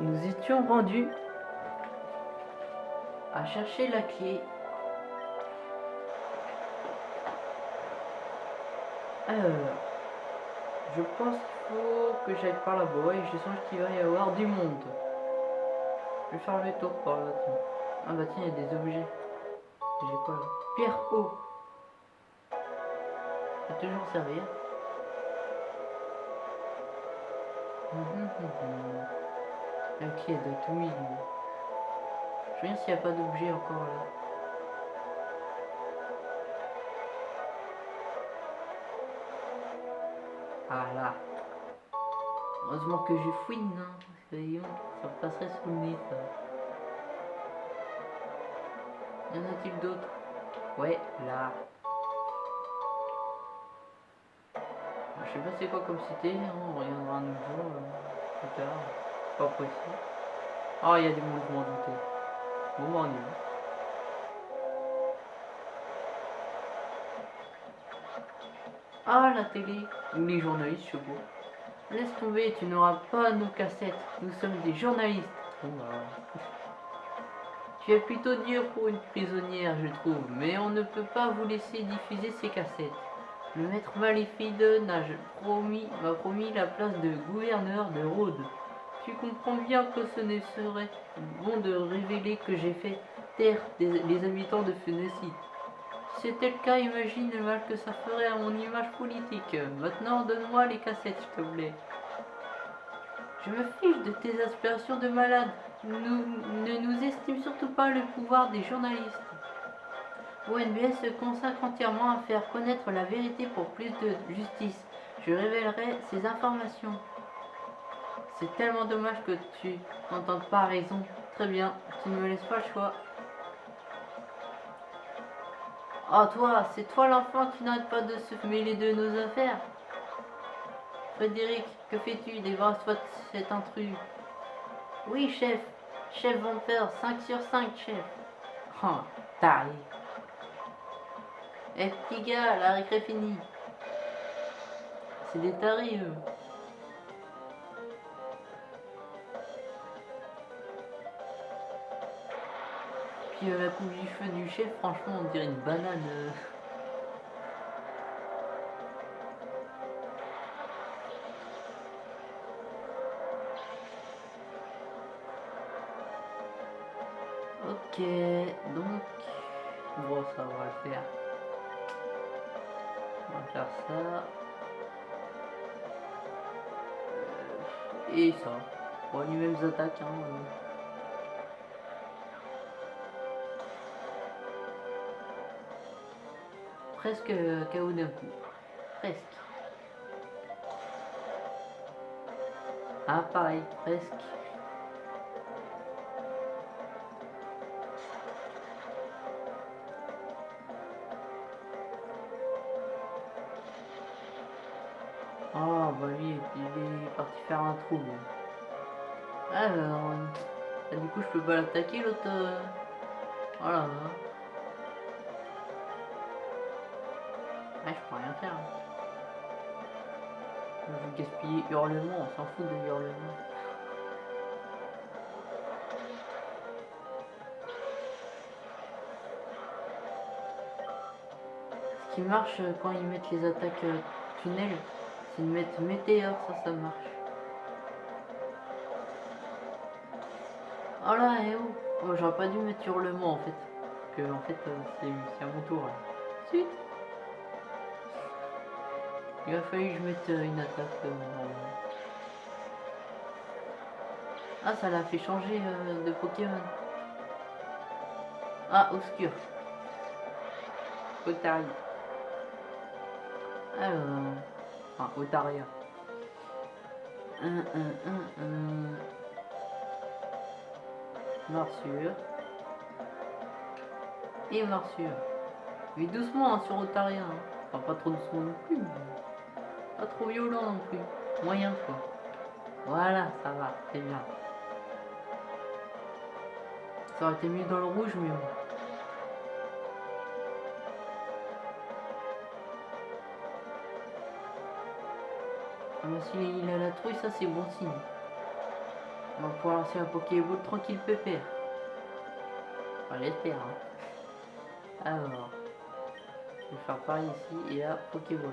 Nous étions rendus à chercher la clé. Alors, je pense qu'il faut que j'aille par là-bas et je sens qu'il va y avoir du monde. Je vais faire le tour par là. Tiens. Ah bah tiens, il y a des objets. J'ai quoi là? Pierre eau. Ça toujours servir. Hum, hum, hum, De tout Je regarde s'il n'y a pas d'objet encore là. Ah là. Heureusement que je fouine, hein. Ça me passerait sous le nez ça. Y en a-t-il d'autres Ouais, là. Je sais pas c'est quoi comme cité, hein, on regardera un nouveau euh, plus tard. Ah, il y a des mouvements doutés. Bon, on. Ah, la télé, ou les journalistes, je sais pas. Laisse tomber, tu n'auras pas nos cassettes. Nous sommes des journalistes. Bon, bah. Tu es plutôt dur pour une prisonnière, je trouve, mais on ne peut pas vous laisser diffuser ces cassettes. Le maître Malifide m'a promis la place de gouverneur de Rhodes. Tu comprends bien que ce ne serait bon de révéler que j'ai fait taire les habitants de Phénicie. Si c'était le cas, imagine le mal que ça ferait à mon image politique. Maintenant, donne-moi les cassettes, s'il te plaît. Je me fiche de tes aspirations de malade. Ne nous estime surtout pas le pouvoir des journalistes. ONBS se consacre entièrement à faire connaître la vérité pour plus de justice. Je révélerai ces informations. C'est tellement dommage que tu n'entendes pas raison. Très bien, tu ne me laisses pas le choix. Oh toi, c'est toi l'enfant qui n'arrête pas de se mêler de nos affaires. Frédéric, que fais-tu? Débarrasse-toi de cet intrus. Oui, chef. Chef Vampire, 5 sur 5, chef. Oh, taré. Eh, petit gars, la récré finie. C'est des tarés, eux. Euh, la coupe du feu du chef, franchement, on dirait une banane. Euh. Ok, donc, bon, ça va le faire. On va faire ça. Euh, et ça. Bon, les mêmes attaques. Hein, Presque KO d'un coup. Presque. Ah, pareil, presque. bah lui, il est parti faire un trou. Alors, ah, du coup, je peux pas l'attaquer l'autre. Euh, voilà. Vais gaspiller hurlement, on s'en fout de hurlement. Ce qui marche quand ils mettent les attaques euh, tunnels, c'est de mettre météore, ça, ça marche. Oh là, et oh, oh J'aurais pas dû mettre hurlement en fait. que en fait, euh, c'est à mon tour. Suite. Il a fallu que je mette euh, une attaque. Euh, ah, ça l'a fait changer de Pokémon. Ah, obscur. Otari. Alors... Enfin, Otaria. Un. Morsure. Et morsure. Mais doucement hein, sur Otaria. Hein. Enfin, pas trop doucement non plus. Pas trop violent non plus. Moyen quoi. Voilà, ça va, c'est bien. Ça aurait été mieux dans le rouge, mais bon. Ah, s'il a la trouille, ça c'est bon signe. On va pouvoir lancer un Pokéball tranquille pépère. Enfin, j'espère. Hein. Alors, je vais faire pareil ici et là, Pokéball.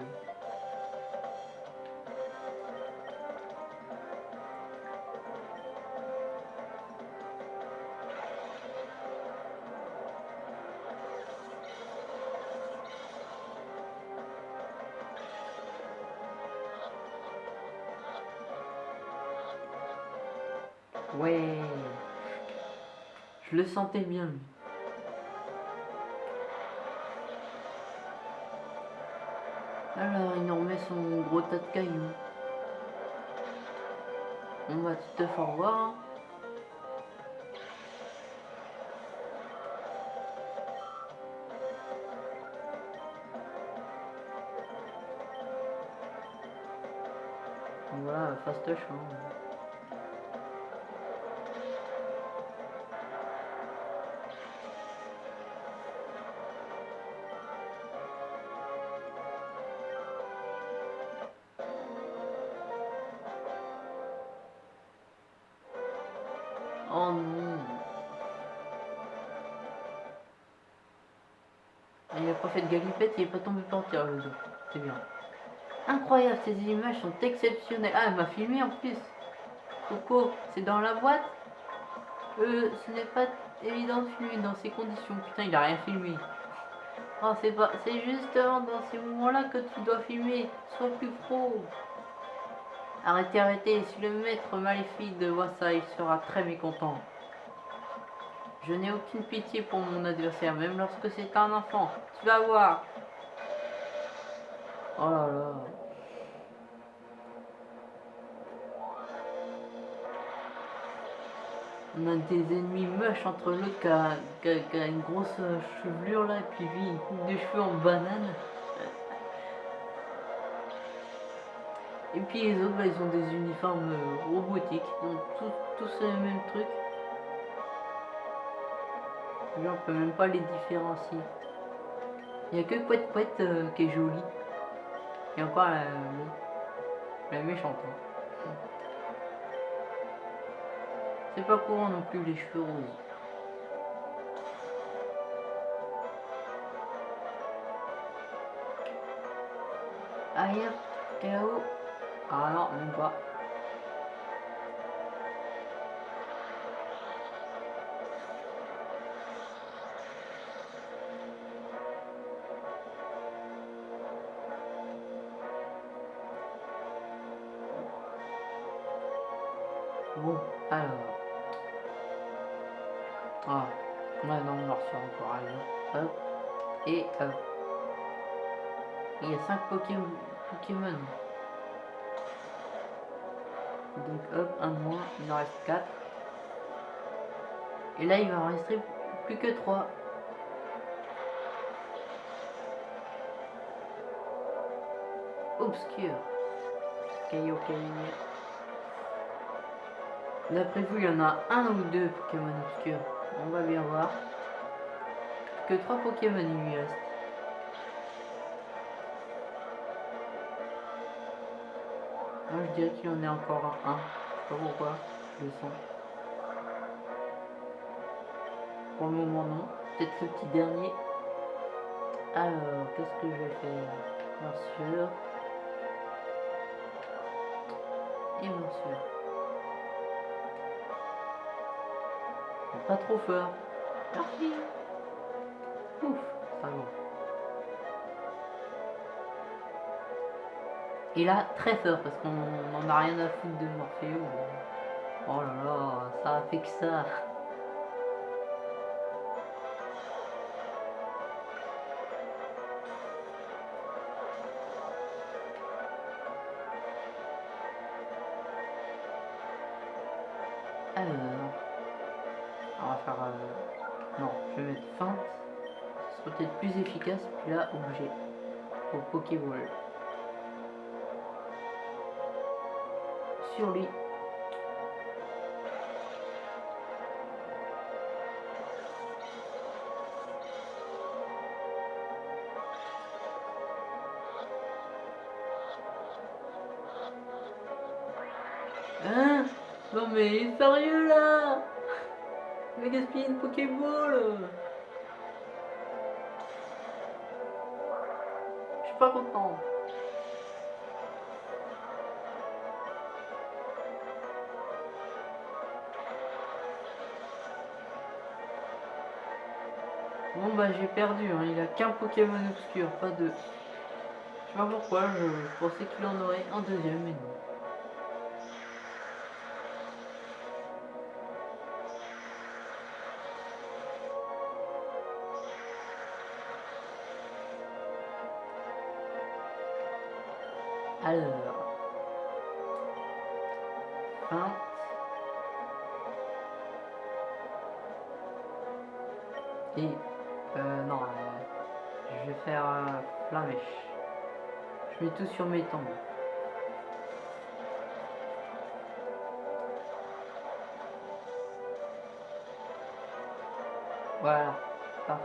Sentais bien. Alors, il nous remet son gros tas de cailloux. On va tout te faire voir. Voilà, fastoche. Hein. C'est bien. Incroyable, ces images sont exceptionnelles. Ah, elle m'a filmé en plus. Coco, c'est dans la boîte? Euh, ce n'est pas évident de filmer dans ces conditions. Putain, il a rien filmé. Oh, c'est pas... C'est justement dans ces moments-là que tu dois filmer. Sois plus pro. Arrêtez, arrêtez, si le maître maléfique de voit ça, il sera très mécontent. Je n'ai aucune pitié pour mon adversaire, même lorsque c'est un enfant. Tu vas voir. Oh là là. On a des ennemis moches entre l'autre qui, a, une grosse chevelure là, et puis de cheveux en banane. Et puis les autres, bah, ils ont des uniformes euh, robotiques, donc tous le même truc. Là, on peut même pas les différencier. Il n'y a que Pouette Pouette euh, qui est jolie. Et encore la, la méchante. C'est pas courant non plus les cheveux roses. Aïe, là-haut. Ah non, même pas. Bon, alors. Ah, non, on va refaire encore un. Hop. Et hop. Il y a 5 Pokémon. Pokémon. Donc hop, un moins, il en reste 4. Et là, il va en rester plus que 3. Obscur. Caillou, caillou. D'après vous, il y en a un ou deux Pokémon obscurs. On va bien voir. Que 3 Pokémon il lui reste. Moi je dirais qu'il y en a encore un. Je sais pas pourquoi. Je le sens. Pour le moment non. Peut-être ce petit dernier. Alors, qu'est-ce que je vais faire? Morsure. Et morsure. Pas trop fort. Merci. Ouf, ça va. Et là, très fort, parce qu'on n'en a rien à foutre de Morpheo. Oh là là, ça a fait que ça. Là, objet. Au Pokéball. sur lui. Hein? Non mais sérieux là? Va gaspiller une Pokéball? Bah j'ai perdu, hein. il a qu'un Pokémon obscur, pas deux. Je sais pas pourquoi, je, pensais qu'il en aurait un deuxième, mais non. Sur mes tombes. Voilà, parfait.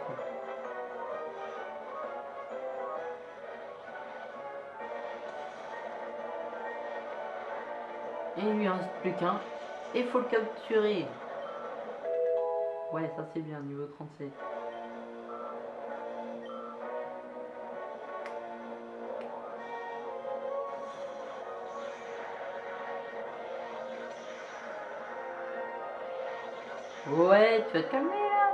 Et il lui reste plus qu'un. Et faut le capturer. Ouais, ça c'est bien, niveau 37. Tu vas te calmer là.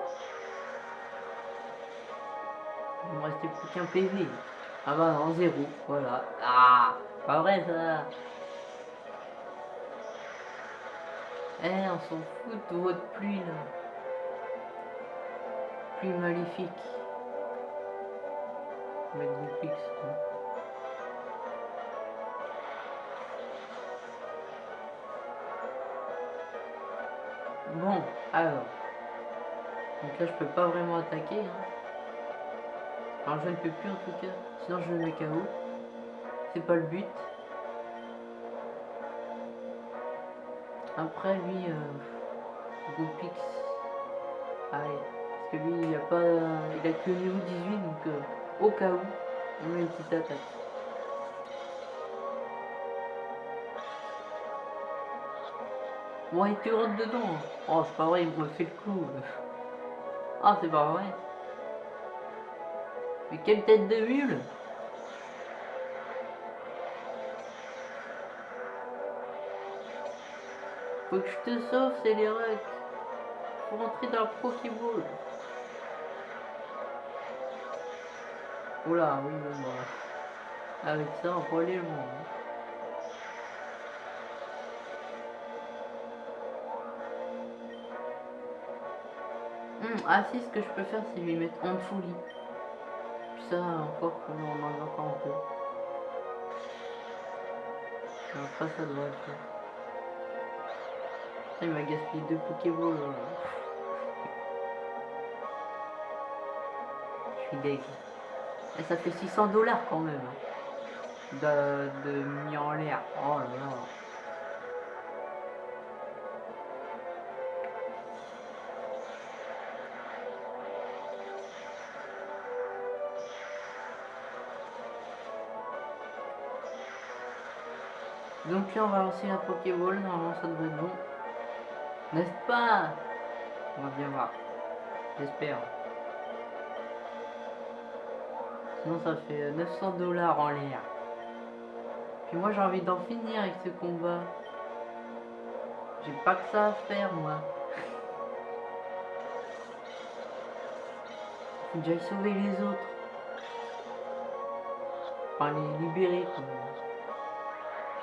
Il me restait plus qu'un PV. Ah bah non, zéro, voilà. Ah, pas vrai ça. Eh, on s'en fout de votre pluie là. Pluie maléfique. Magnifique, c'est Bon, alors. Donc là, je peux pas vraiment attaquer. Hein. Alors, je ne peux plus en tout cas. Sinon, je le mets KO. C'est pas le but. Après, lui, euh, Goopix. Allez. Parce que lui, il a pas. Il a que niveau 18, donc euh, au cas où, on met une petite attaque. Bon, il te rentre dedans. Oh, c'est pas vrai, il me fait le coup. Ah, c'est pas vrai. Mais quelle tête de mule Faut que je te sauve, c'est les règles. Faut rentrer dans le Pokéball. Oula, oui, bon, bah. Avec ça, on peut aller loin. Hein. Ah si, ce que je peux faire, c'est lui mettre en dessous lit. Ça, encore, on en a encore un peu. Après, ça doit être faire. Il m'a gaspillé deux Pokéballs. Je suis deg. Et ça fait 600 dollars quand même. Hein. De, de en l'air. Oh là là. Donc là on va lancer la Pokéball, normalement ça devrait être bon. N'est-ce pas? On va bien voir. J'espère. Sinon ça fait 900 dollars en l'air. Puis moi j'ai envie d'en finir avec ce combat. J'ai pas que ça à faire moi. Faut déjà sauver les autres. Enfin les libérer quoi.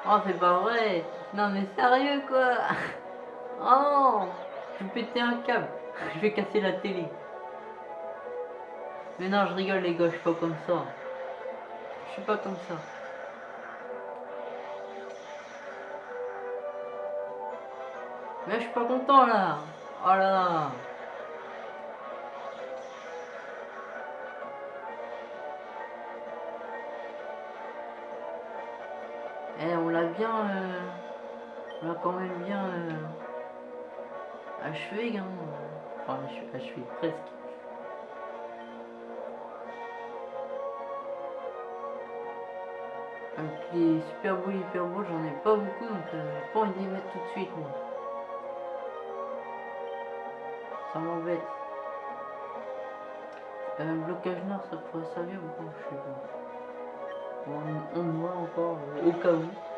Oh, c'est pas vrai. Non, mais sérieux, quoi. Oh, je vais péter un câble. Je vais casser la télé. Mais non, je rigole, les gars, je suis pas comme ça. Je suis pas comme ça. Mais je suis pas content, là. Oh là là. Bien... Euh, on l'a quand même bien... Euh, achevé, hein. Enfin, achevé, presque. Donc les super beaux, hyper beaux, j'en ai pas beaucoup, donc euh, pas envie de mettre tout de suite. Ça m'embête. Un blocage nord, ça pourrait servir ou pas Je sais pas. On, on voit encore, euh, au cas où.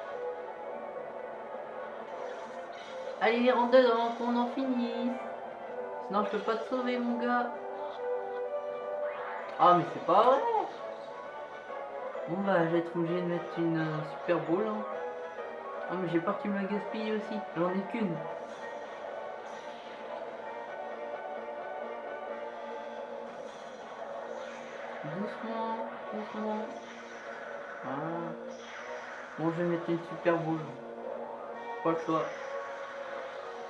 Allez, rentre dedans, qu'on en finisse. Sinon, je peux pas te sauver, mon gars. Ah, mais c'est pas vrai. Bon, bah, je vais être obligé de mettre une euh, super boule. Hein. Ah, mais j'ai peur qu'il me la gaspille aussi. J'en ai qu'une. Doucement, doucement. Voilà. Bon, je vais mettre une super boule. Pas le choix.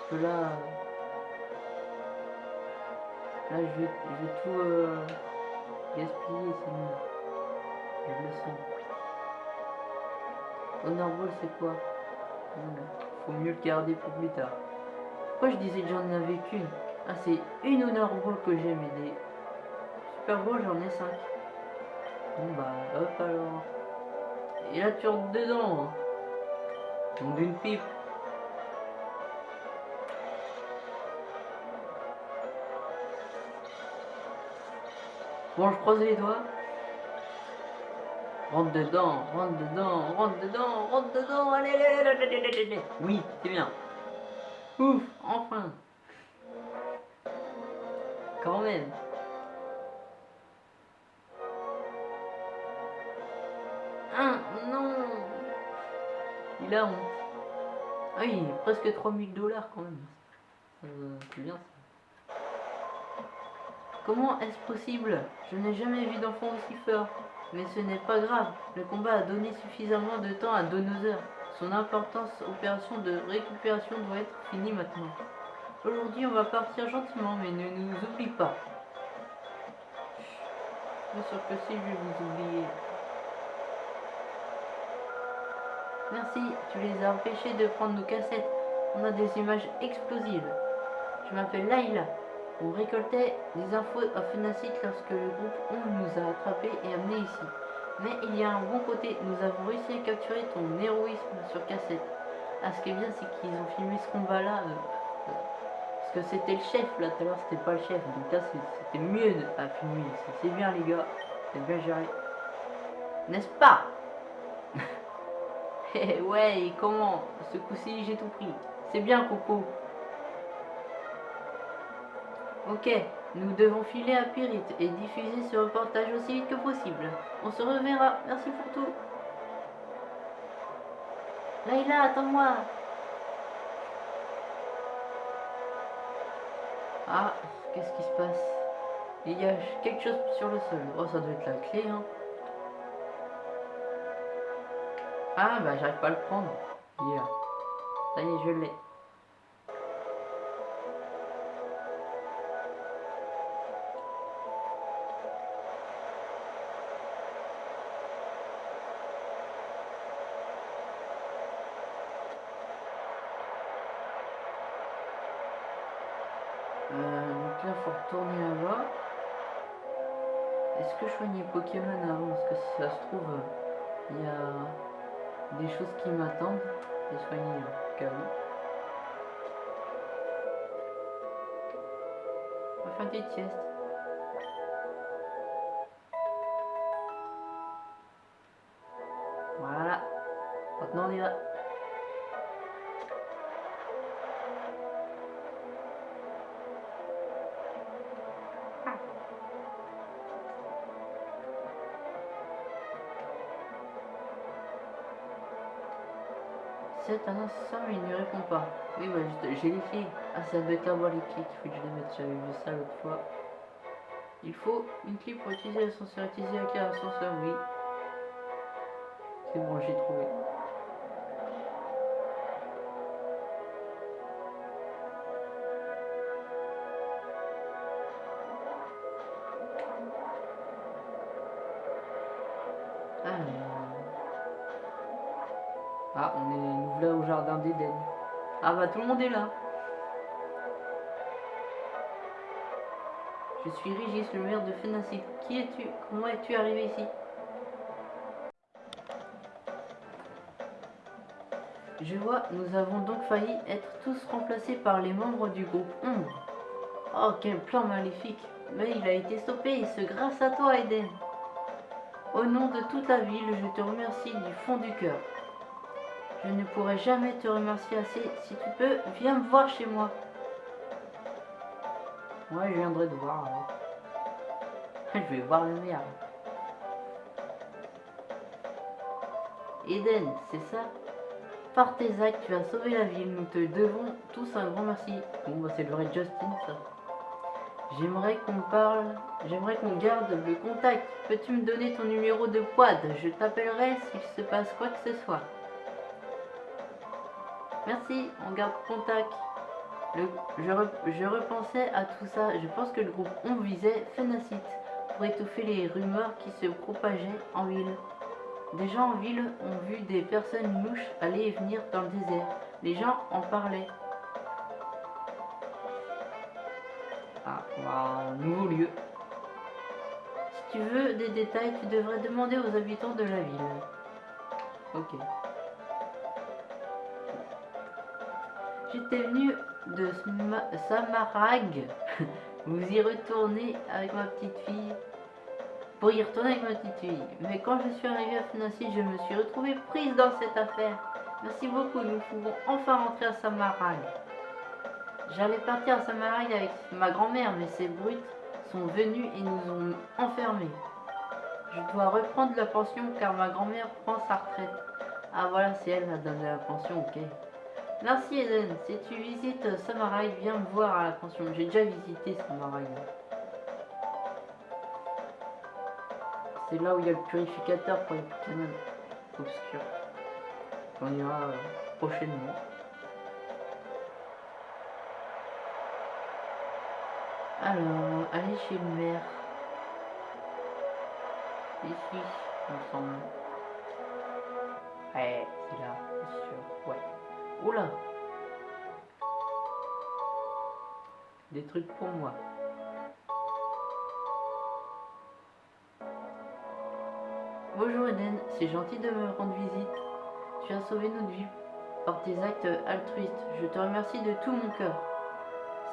Parce que là... Là, je vais, je vais tout euh, gaspiller, sinon. Je le sens. Honor Ball, c'est quoi? Faut mieux le garder pour plus tard. Pourquoi je disais que j'en avais qu'une? Ah, c'est une Honor Ball que j'ai, mais des Super Bowl, j'en ai 5. Bon, bah, hop alors. Et là, tu rentres dedans. hein. Donc, d'une pipe. Bon, je croise les doigts. Rentre dedans, rentre dedans, rentre dedans, rentre dedans, allez. Oui, c'est bien. Ouf, enfin. Quand même. Ah, non. Il a honte. Ah oui, presque 3000 dollars quand même. Euh, c'est bien ça. Comment est-ce possible? Je n'ai jamais vu d'enfant aussi fort. Mais ce n'est pas grave, le combat a donné suffisamment de temps à Donoser. Son importance opération de récupération doit être finie maintenant. Aujourd'hui, on va partir gentiment, mais ne nous oublie pas. Bien sûr que si, je vais vous oublier. Merci, tu les as empêchés de prendre nos cassettes. On a des images explosives. Je m'appelle Laila. On récoltait des infos à Fenacit lorsque le groupe On nous a attrapés et amenés ici. Mais il y a un bon côté, nous avons réussi à capturer ton héroïsme sur cassette. Ah, ce qui est bien, c'est qu'ils ont filmé ce combat-là. euh, euh, parce que c'était le chef, là, tout à l'heure, c'était pas le chef. Donc là, c'était mieux de- à filmer. C'est- bien, les gars. C'est bien géré. N'est-ce pas? Eh ouais, comment? Ce coup-ci, j'ai tout pris. C'est bien, Coco. Ok, nous devons filer à Pyrit et diffuser ce reportage aussi vite que possible. On se reverra. Merci pour tout. Laïla, attends-moi. Ah, qu'est-ce qui se passe? Il y a quelque chose sur le sol. Oh, ça doit être la clé, hein. Ah, bah, j'arrive pas à le prendre. Yeah. Ça y est, je l'ai. Soignais Pokémon avant Parce que si ça se trouve, euh, il y a des choses qui m'attendent. Et soigner au. On va faire des siestes. Voilà. Maintenant on y va. C'est un instant, mais il ne répond pas. Oui, bah, j'ai les clés. Ah, ça les clés qu'il faut que je les mette. J'avais vu ça l'autre fois. Il faut une clé pour utiliser l'ascenseur. Utiliser la clé l'ascenseur, oui. C'est bon, j'ai trouvé. Ah bah tout le monde est là. Je suis Régis, le maire de Fenacit. Qui es-tu? Comment es-tu arrivé ici? Je vois, nous avons donc failli être tous remplacés par les membres du groupe Ombre. Oh, quel plan maléfique Mais il a été stoppé, et ce grâce à toi, Eden. Au nom de toute la ville, je te remercie du fond du cœur. Je ne pourrai jamais te remercier assez. Si tu peux, viens me voir chez moi. Ouais, je viendrai te voir. Je vais voir le maire. Eden, c'est ça? Par tes actes, tu as sauvé la ville. Nous te devons tous un grand merci. Bon, bah, c'est le vrai Justin, ça. J'aimerais qu'on parle, j'aimerais qu'on garde le contact. Peux-tu me donner ton numéro de quad? Je t'appellerai s'il se passe quoi que ce soit. Merci, on garde contact. Je, re- je repensais à tout ça. Je pense que le groupe On visait Phénacite pour étouffer les rumeurs qui se propageaient en ville. Des gens en ville ont vu des personnes louches aller et venir dans le désert. Les gens en parlaient. Ah, un nouveau lieu. Si tu veux des détails, tu devrais demander aux habitants de la ville. Ok. J'étais venu de Samarag. Vous y retournez avec ma petite fille. Pour y retourner avec ma petite fille. Mais quand je suis arrivée à Financy, je me suis retrouvée prise dans cette affaire. Merci beaucoup, nous pouvons enfin rentrer à Samarag. J'allais partir à Samarag avec ma grand-mère, mais ces brutes sont venus et nous ont enfermés. Je dois reprendre la pension car ma grand-mère prend sa retraite. Ah voilà, c'est elle qui a donné la pension, ok. Merci Eden, si tu visites Samarag, viens me voir à la pension. J'ai déjà visité Samarag. C'est là où il y a le purificateur pour les Pokémon obscurs. On ira euh, prochainement. Alors, aller chez le maire. Ici, il me semble. Ouais, c'est là. Oula Des trucs pour moi. Bonjour Eden, c'est gentil de me rendre visite. Tu as sauvé notre vie par tes actes altruistes. Je te remercie de tout mon cœur.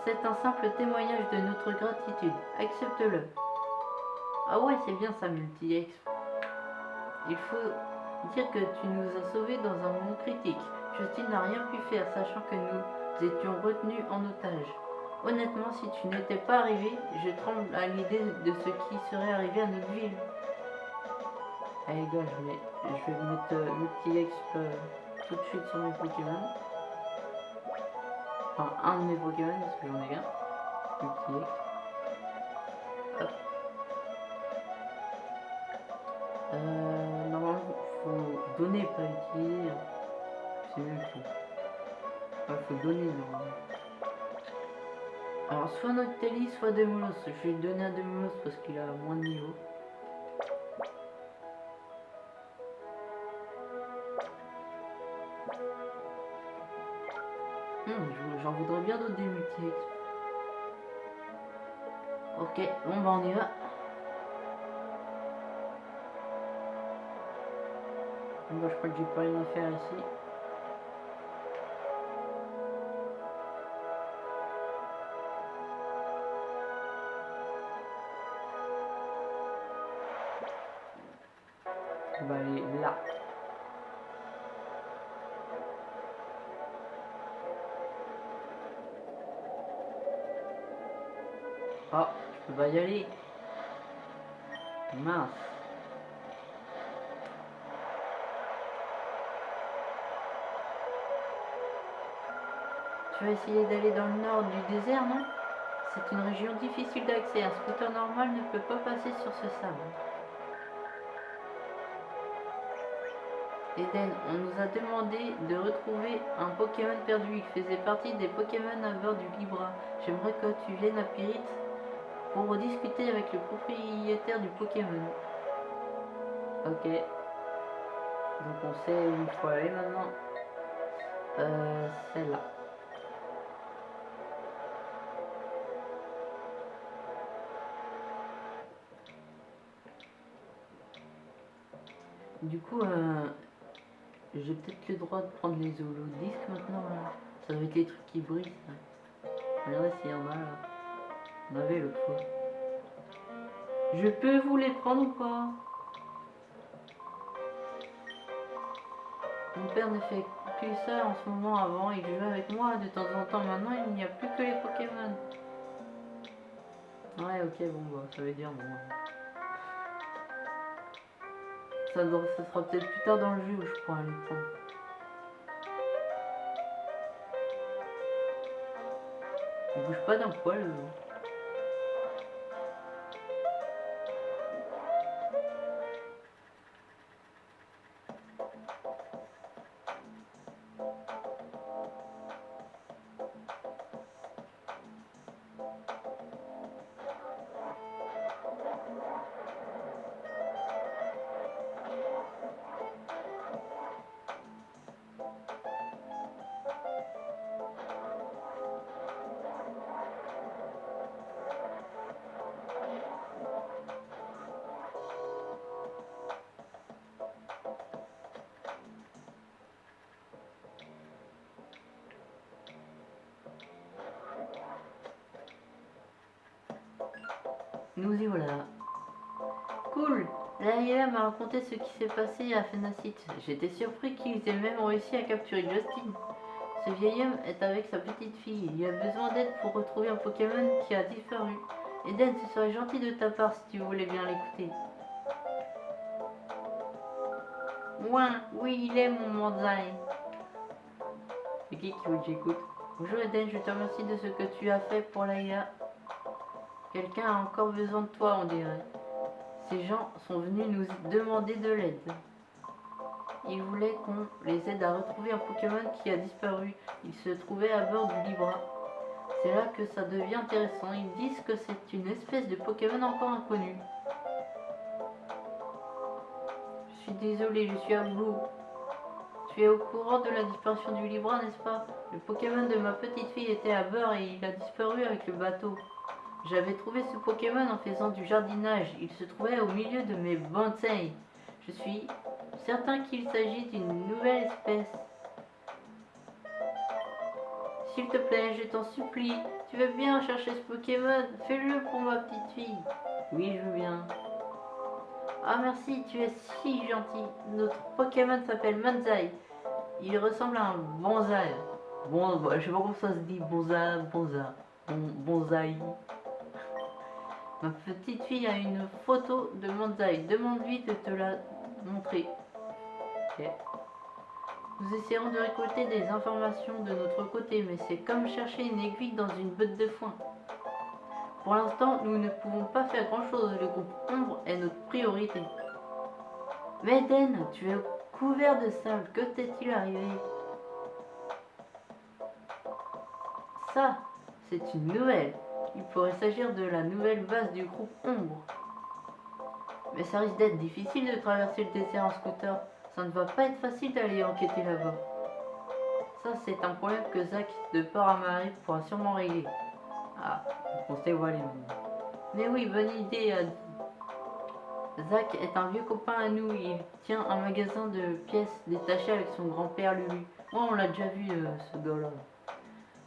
C'est un simple témoignage de notre gratitude. Accepte-le. Ah ouais, c'est bien ça, multi-ex. Il faut dire que tu nous as sauvés dans un moment critique. Justin n'a rien pu faire, sachant que nous étions retenus en otage. Honnêtement, si tu n'étais pas arrivé, je tremble à l'idée de ce qui serait arrivé à notre ville. Allez gars, je vais, je vais mettre euh, multi-ex euh, tout de suite sur mes Pokémon. Enfin, un de mes Pokémon, parce que j'en ai un. Multi-ex. Hop. Euh, normalement, faut donner, pas utiliser. C'est tout. Ouais, faut donner normalement. Alors, soit Noctali, soit Demolos. Je vais donner à Demolos parce qu'il a moins de niveau. Hmm, je- J'en voudrais bien d'autres des Ok, bon bah on y va. Bah, je crois que j'ai pas rien à faire ici. On va aller là. Oh, je peux pas y aller. Mince. Tu vas essayer d'aller dans le nord du désert, non? C'est une région difficile d'accès. Un scooter normal ne peut pas passer sur ce sable. Eden, on nous a demandé de retrouver un Pokémon perdu. Il faisait partie des Pokémon à du Libra. J'aimerais que tu viennes à Pyrite pour discuter avec le propriétaire du Pokémon. Ok. Donc on sait où il faut aller maintenant. Euh, c'est là. Du coup, euh, j'ai peut-être le droit de prendre les holodisques maintenant. Là. Ça doit être les trucs qui brillent. Regardez s'il y en a là. On avait l'autre fois. Je peux vous les prendre ou pas? Mon père ne fait plus ça en ce moment. Avant, il jouait avec moi de temps en temps. Maintenant, il n'y a plus que les Pokémon. Ouais, ok, bon, bah, ça veut dire bon. Ça, sera peut-être plus tard dans le jeu où je pourrai le prendre. Il bouge pas d'un poil. euh. Nous y voilà. Cool Laïla m'a raconté ce qui s'est passé à Fenacit. J'étais surpris qu'ils aient même réussi à capturer Justin. Ce vieil homme est avec sa petite fille. Il a besoin d'aide pour retrouver un Pokémon qui a disparu. Eden, ce serait gentil de ta part si tu voulais bien l'écouter. Ouin, oui, il est mon Manzai. C'est qui qui veut que Bonjour Eden, je te remercie de ce que tu as fait pour Laïla. Quelqu'un a encore besoin de toi, on dirait. Ces gens sont venus nous demander de l'aide. Ils voulaient qu'on les aide à retrouver un Pokémon qui a disparu. Il se trouvait à bord du Libra. C'est là que ça devient intéressant. Ils disent que c'est une espèce de Pokémon encore inconnue. Je suis désolé, je suis à bout. Tu es au courant de la disparition du Libra, n'est-ce pas? Le Pokémon de ma petite fille était à bord et il a disparu avec le bateau. J'avais trouvé ce Pokémon en faisant du jardinage. Il se trouvait au milieu de mes bonsaïs. Je suis certain qu'il s'agit d'une nouvelle espèce. S'il te plaît, je t'en supplie. Tu veux bien chercher ce Pokémon? Fais-le pour ma petite fille. Oui, je veux bien. Ah merci, tu es si gentil. Notre Pokémon s'appelle Manzai. Il ressemble à un bonsaï. Bon, je sais pas comment ça se dit, bonsaï, bonsaï, bon, bonsaï. Ma petite fille a une photo de Manzai. Demande-lui de te la montrer. Ok. Nous essayerons de récolter des informations de notre côté, mais c'est comme chercher une aiguille dans une botte de foin. Pour l'instant, nous ne pouvons pas faire grand-chose. Le groupe Ombre est notre priorité. Mais Den, tu es couvert de sable. Que t'est-il arrivé? Ça, c'est une nouvelle. Il pourrait s'agir de la nouvelle base du groupe Ombre. Mais ça risque d'être difficile de traverser le désert en scooter. Ça ne va pas être facile d'aller enquêter là-bas. Ça, c'est un problème que Zach de Marie pourra sûrement régler. Ah, on s'est voilé. Mais oui, bonne idée. Zach est un vieux copain à nous. Il tient un magasin de pièces détachées avec son grand-père Lulu. Moi, on l'a déjà vu, euh, ce gars-là.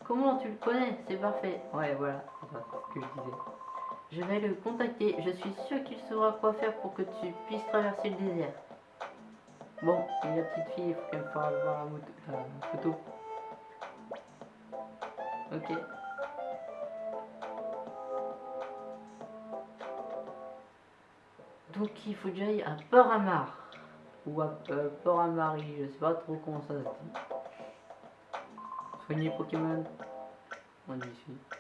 Comment tu le connais C'est parfait. Ouais, voilà, que je disais. Je vais le contacter. Je suis sûr qu'il saura quoi faire pour que tu puisses traverser le désert. Bon, la petite fille, il faut qu'elle fasse voir la, photo. Ok. Donc il faut que j'aille à Port-à-Mar. Ou à euh, Port-à-Marie, je sais pas trop comment ça se dit. Soigner Pokémon. On y suit.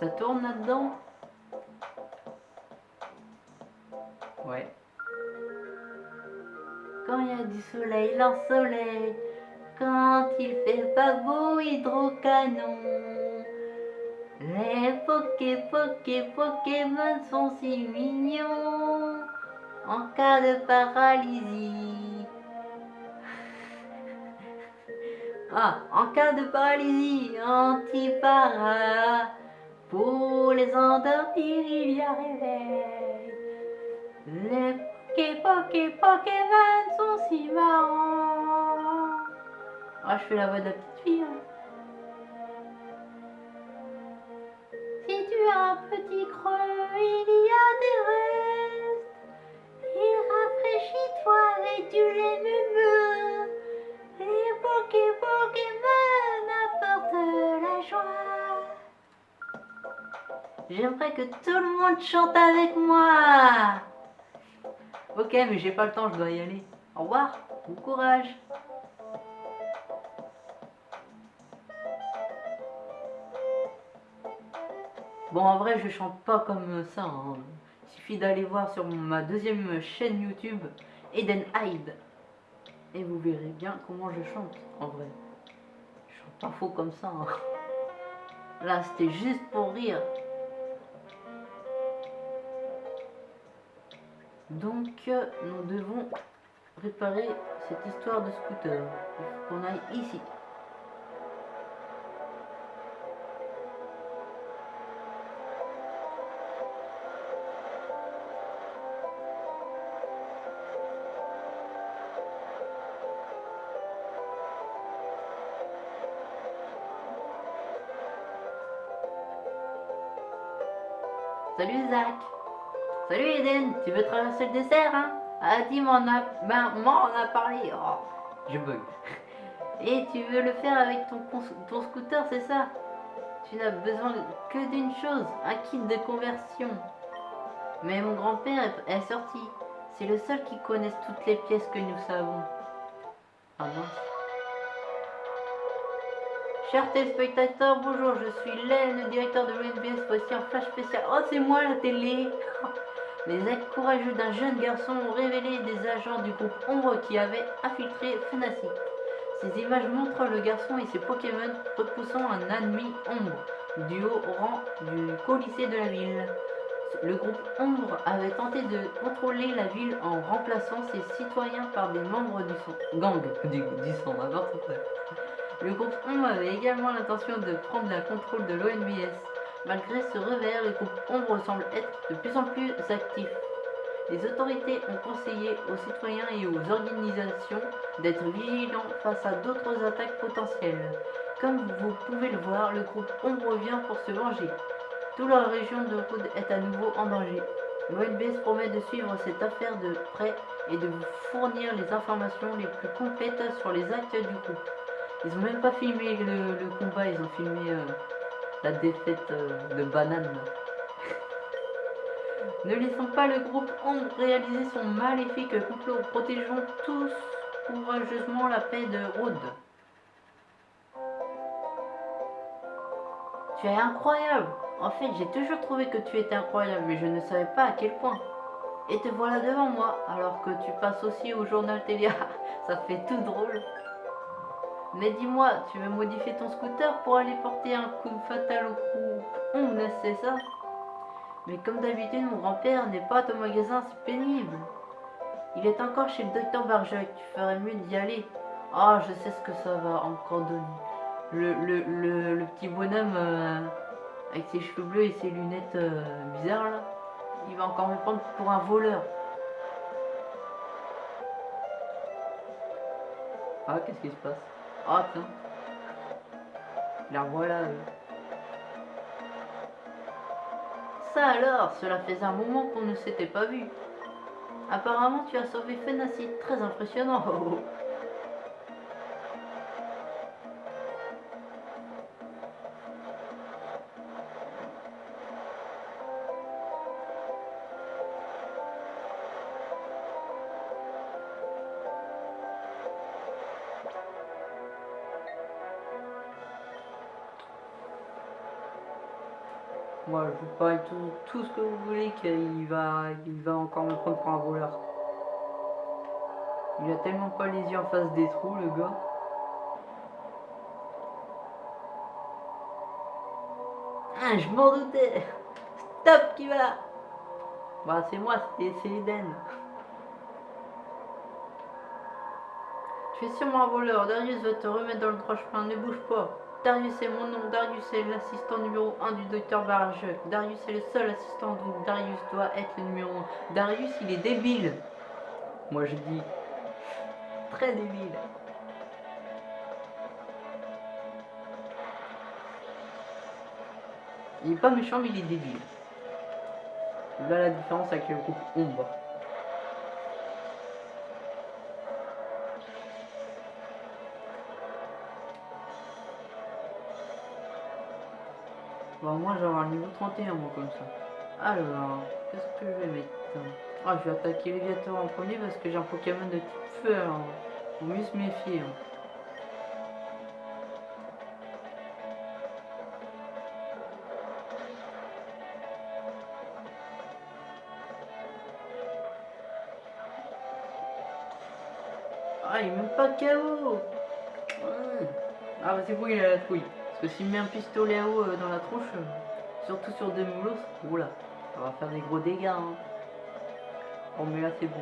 Ça tourne là-dedans Ouais. Quand il y a du soleil, l'ensoleil. Quand il fait pas beau, hydrocanon. Les Poké, Poké, Pokémon sont si mignons. En cas de paralysie. Ah, en cas de paralysie anti-para. Pour les endormir, il y a réveil. Les Poké Pokémon sont si marrants. Ah, je fais la voix de la petite fille. hein. Si tu as un petit creux, il y a des restes. Il rafraîchit toi avec du lait J'aimerais que tout le monde chante avec moi. Ok, mais j'ai pas le temps, je dois y aller. Au revoir, bon courage. Bon, en vrai, je chante pas comme ça. hein. Il suffit d'aller voir sur ma deuxième chaîne YouTube, Eden Hyde. Et vous verrez bien comment je chante, en vrai. Je chante pas faux comme ça. hein. Là, c'était juste pour rire. Donc, euh, nous devons réparer cette histoire de scooter. Qu'on aille ici. Salut Zach Salut Eden, tu veux traverser le dessert hein? Ah Tim en a, ben, moi on a parlé. Oh, je bug. Et tu veux le faire avec ton, ton scooter, c'est ça? Tu n'as besoin que d'une chose, un kit de conversion. Mais mon grand-père est, est sorti. C'est le seul qui connaisse toutes les pièces que nous savons. Ah mince. Chers téléspectateurs, bonjour, je suis Len, le directeur de l'ONBS, voici un flash spécial. Oh, c'est moi la télé Les actes courageux d'un jeune garçon ont révélé des agents du groupe Ombre qui avaient infiltré Fnatic. Ces images montrent le garçon et ses Pokémon repoussant un ennemi Ombre du haut rang du colisée de la ville. Le groupe Ombre avait tenté de contrôler la ville en remplaçant ses citoyens par des membres du son- gang du, du sang. Le groupe Ombre avait également l'intention de prendre le contrôle de l'ONBS. Malgré ce revers, le groupe Ombre semble être de plus en plus actif. Les autorités ont conseillé aux citoyens et aux organisations d'être vigilants face à d'autres attaques potentielles. Comme vous pouvez le voir, le groupe Ombre vient pour se venger. Toute la région de Rood est à nouveau en danger. L'ONBS promet de suivre cette affaire de près et de vous fournir les informations les plus complètes sur les actes du groupe. Ils ont même pas filmé le, le combat, ils ont filmé euh, la défaite euh, de Banane. ne laissons pas le groupe Ombre réaliser son maléfique complot. Protégeons tous courageusement la paix de Rood. Tu es incroyable. En fait, j'ai toujours trouvé que tu étais incroyable, mais je ne savais pas à quel point. Et te voilà devant moi, alors que tu passes aussi au journal télé. Ça fait tout drôle. Mais dis-moi, tu veux modifier ton scooter pour aller porter un coup fatal au groupe On c'est ça Mais comme d'habitude, mon grand-père n'est pas à ton magasin, c'est pénible. Il est encore chez le docteur Barjac, tu ferais mieux d'y aller. Ah, je sais ce que ça va encore donner. Le, le, le, le petit bonhomme euh, avec ses cheveux bleus et ses lunettes euh, bizarres là, il va encore me prendre pour un voleur. Ah, qu'est-ce qui se passe? Ah. La voilà. Ça alors, cela faisait un moment qu'on ne s'était pas vu. Apparemment, tu as sauvé Fenacid, très impressionnant. vous tout, tout ce que vous voulez qu'il va, il va encore me prendre pour un voleur. Il a tellement pas les yeux en face des trous, le gars. Ah, je m'en doutais Stop qui va Bah c'est moi, c'est Eden. Tu es sûrement un voleur, Darius va te remettre dans le droit chemin, ne bouge pas. Darius est mon nom. Darius est l'assistant numéro 1 du docteur Barajek. Darius est le seul assistant, donc Darius doit être le numéro 1. Darius, il est débile. Moi, je dis très débile. Il est pas méchant, mais il est débile. Là, la différence avec le groupe Ombre. Bon, moi, j'ai un niveau 31, moi, comme ça. Alors, qu'est-ce que je vais mettre Ah, je vais attaquer Léviator en premier parce que j'ai un Pokémon de type feu, alors. Faut mieux se méfier. hein. Ah, il est même pas KO Ouais. Ah, bah c'est bon, il a la trouille. Parce que s'il met un pistolet à eau euh, dans la tronche, euh, surtout sur des moulos, oula, ça va faire des gros dégâts. Hein. Oh, mais là, c'est bon.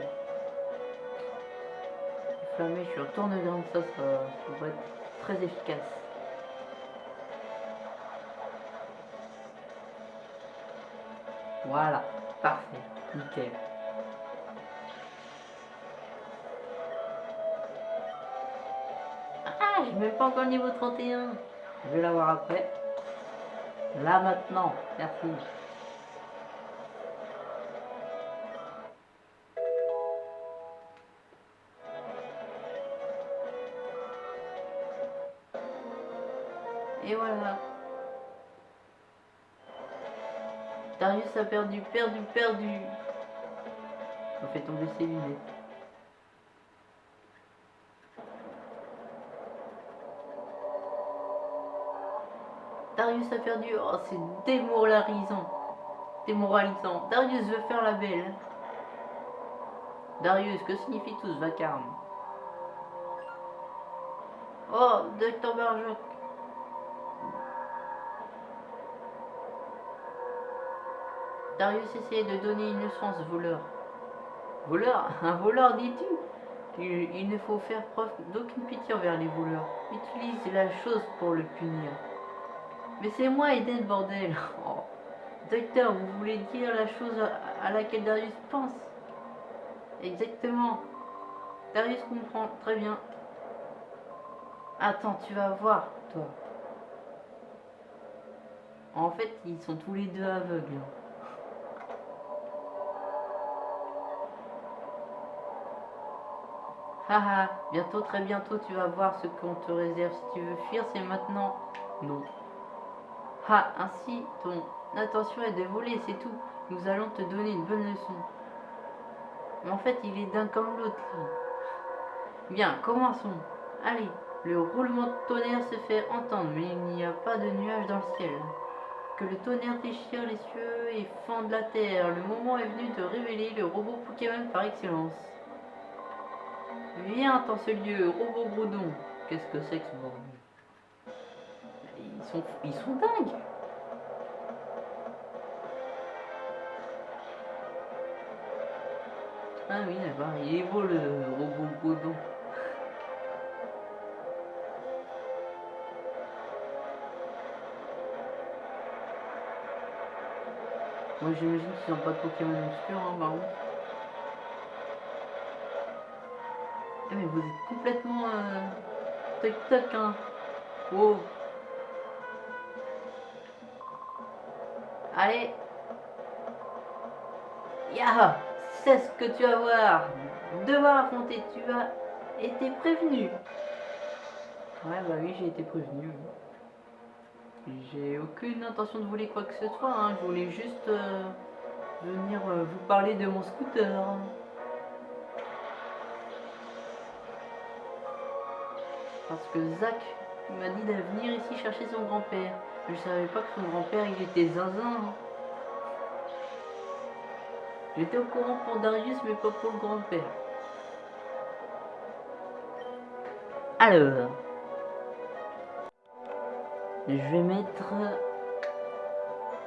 Flammé, je suis en tourne-grande, ça, ça, ça va être très efficace. Voilà, parfait, nickel. Ah, j'ai même pas encore niveau 31. Je vais l'avoir après. Là maintenant, merci. Et voilà. Darius a perdu, perdu, perdu. On fait tomber ses lunettes. Darius a perdu. Oh, c'est démoralisant. Démoralisant. Darius veut faire la belle. Darius, que signifie tout ce vacarme? Oh, Docteur Barjoc. Darius essayait de donner une leçon à ce voleur. Voleur? Un voleur, dis-tu? Il, il ne faut faire preuve d'aucune pitié envers les voleurs. Utilise la chose pour le punir. Mais c'est moi, Eden, bordel Oh. Docteur, vous voulez dire la chose à, laquelle Darius pense Exactement. Darius comprend, très bien. Attends, tu vas voir, toi. En fait, ils sont tous les deux aveugles. Haha, bientôt, très bientôt, tu vas voir ce qu'on te réserve. Si tu veux fuir, c'est maintenant. Non. Ah, ainsi, ton intention est de voler, c'est tout. Nous allons te donner une bonne leçon. En fait, il est d'un comme l'autre. Bien, commençons. Allez, le roulement de tonnerre se fait entendre, mais il n'y a pas de nuages dans le ciel. Que le tonnerre déchire les cieux et fende la terre. Le moment est venu de révéler le robot Pokémon par excellence. Viens dans ce lieu, robot Groudon. Qu'est-ce que c'est que ce bordel? Ils sont, ils sont dingues. Ah oui, d'accord, il est beau le robot Godon. Moi j'imagine qu'ils n'ont pas de Pokémon obscur, hein, par. Eh, mais vous êtes complètement euh, toc toc hein. Wow. Allez. Ya C'est ce que tu vas voir. Devoir affronter, tu as été prévenu. Ouais, bah oui, j'ai été prévenu. J'ai aucune intention de voler quoi que ce soit. hein. Je voulais juste euh, venir euh, vous parler de mon scooter. Parce que Zach m'a dit de venir ici chercher son grand-père. Je savais pas que son grand-père il était zinzin. hein. J'étais au courant pour Darius mais pas pour le grand-père. Alors. Je vais mettre...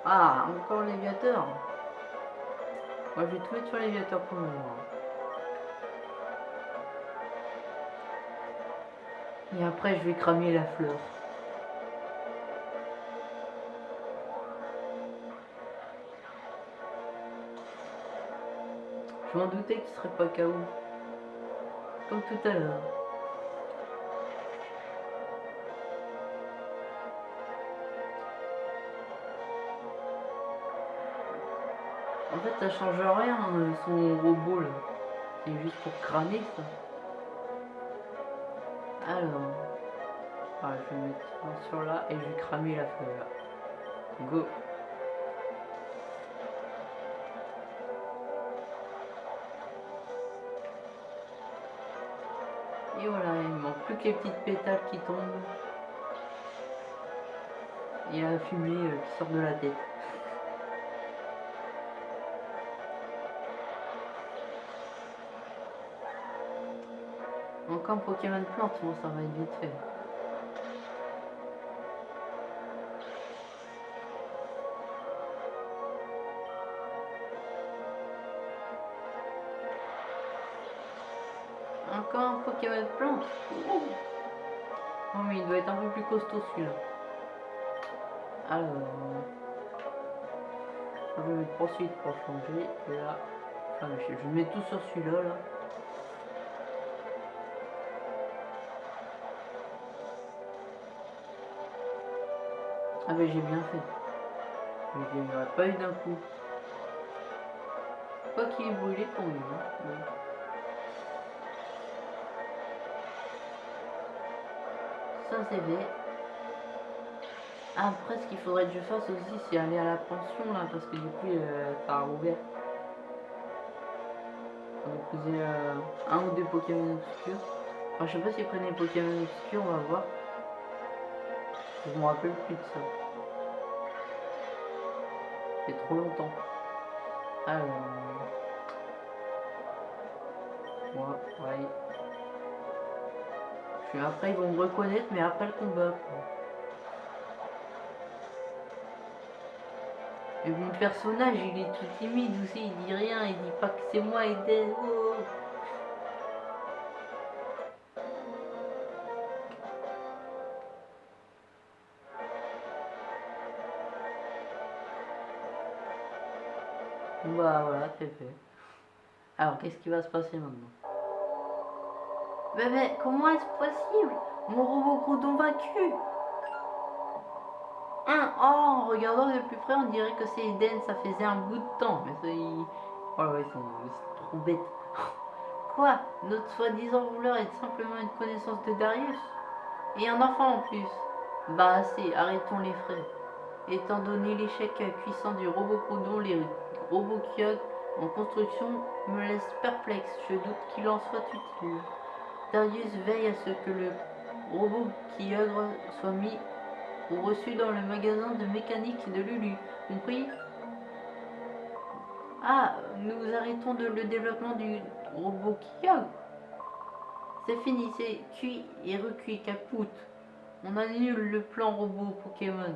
Ah, encore l'aviateur. Moi je vais tout mettre sur l'aviateur pour le moment. Et après, je vais cramer la fleur. Je m'en doutais qu'il serait pas KO. Comme tout à l'heure. En fait, ça change rien, euh, son robot là. C'est juste pour cramer ça. Alors. Ah, je vais mettre sur là et je vais cramer la fleur. Go. Et voilà, il manque plus que les petites pétales qui tombent. Et la fumée euh, qui sort de la tête. Encore un Pokémon plante, bon ça va être vite fait. Plante. Oh mais il doit être un peu plus costaud celui-là. Alors. Je vais mettre poursuite pour changer. Et là. Enfin, je, je mets tout sur celui-là là. Ah mais j'ai bien fait. Mais il n'y aurait pas eu d'un coup. Quoi qu'il est brûlé. Hein. mais- Après ce qu'il faudrait que je fasse aussi c'est aller à la pension là parce que du coup euh, ça a rouvert. On va poser euh, un ou deux Pokémon obscurs. Enfin, je sais pas s'ils prennent les Pokémon obscurs, on va voir. Je me rappelle plus de ça. C'est trop longtemps. Alors. Moi, pareil. Après, ils vont me reconnaître, mais après le combat. Et mon personnage, il est tout timide aussi, il dit rien, il dit pas que c'est moi, Eden. Oh. Bah voilà, c'est fait. Alors, qu'est-ce qui va se passer maintenant? Mais, comment est-ce possible? Mon robot Groudon vaincu Oh, en regardant de plus près, on dirait que c'est Eden, ça faisait un bout de temps. Mais ça, ils... Oh ils ils sont trop bêtes. Quoi? Notre soi-disant voleur est simplement une connaissance de Darius Et un enfant en plus Bah assez, arrêtons les frais. Étant donné l'échec puissant du robot Groudon, les robots Kyogre en construction me laisse perplexe. Je doute qu'il en soit utile. Darius veille à ce que le robot Kyogre soit mis ou reçu dans le magasin de mécanique de Lulu. Compris Ah, nous arrêtons de le développement du robot Kyogre. C'est fini, c'est cuit et recuit, capoute. On annule le plan robot Pokémon.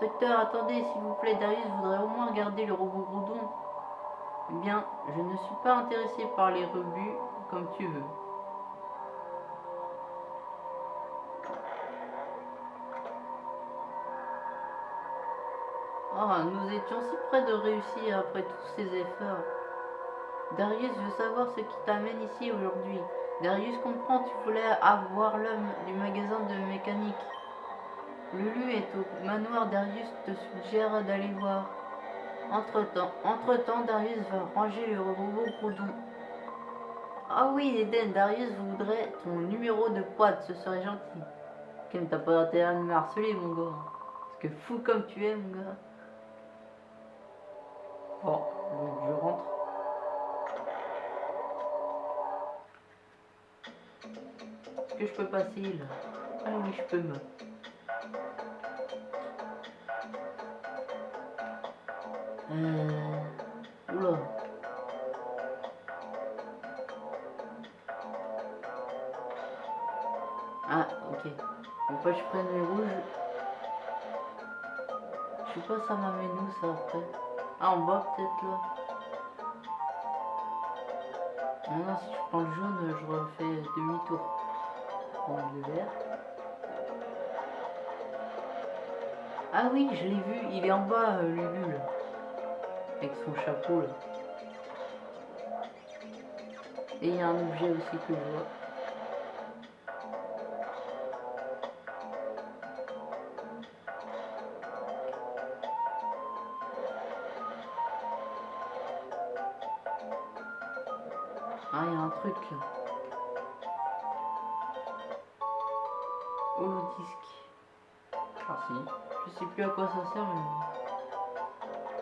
Docteur, attendez, s'il vous plaît, Darius voudrait au moins garder le robot Groudon. Eh bien, je ne suis pas intéressé par les rebuts, comme tu veux. Ah, nous étions si près de réussir après tous ces efforts. Darius veut savoir ce qui t'amène ici aujourd'hui. Darius comprend, tu voulais avoir l'homme du magasin de mécanique. Lulu est au manoir, Darius te suggère d'aller voir. Entre-temps, entre-temps, Darius va ranger le robot Groudon. Ah oui, Eden, Darius voudrait ton numéro de poids, ce serait gentil. Kim, t'as pas intérêt à me harceler, mon gars. Parce que fou comme tu es, mon gars. Bon, donc je rentre. Est-ce que je peux passer là? Ah oui, je peux me. Euh... Oula. Ah, ok. Donc pas je prenne les rouges. Je sais pas ça m'amène où ça après? Ah en bas peut-être là. Maintenant, si je prends le jaune, je refais demi-tour. Prends le vert. Ah oui, je l'ai vu, il est en bas, euh, là. Avec son chapeau, là. Et il y a un objet aussi que je vois. Ah, il y a un truc là. disque. Ah si. Je sais plus à quoi ça sert mais...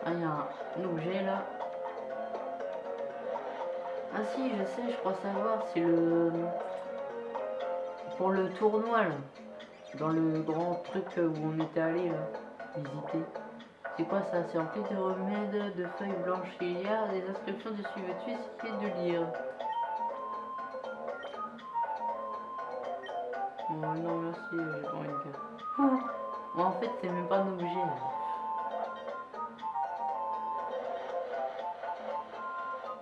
Ah, il y a un objet là. Ah si, je sais, je crois savoir, c'est le... Pour le tournoi là. Dans le grand truc où on était allé là, visiter. C'est quoi ça? C'est rempli de remèdes, de feuilles blanches. Il y a des inscriptions dessus. Veux-tu essayer de lire? Oh non, merci, j'ai pas envie de faire. Bon, en fait, c'est même pas un objet.